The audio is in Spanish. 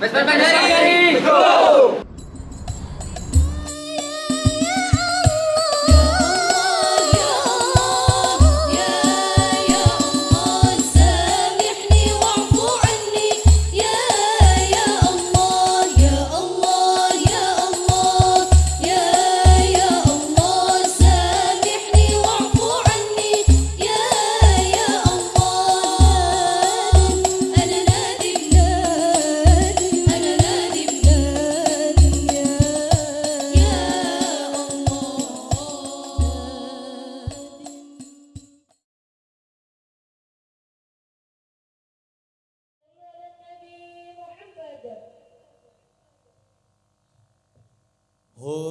Vespa Oh.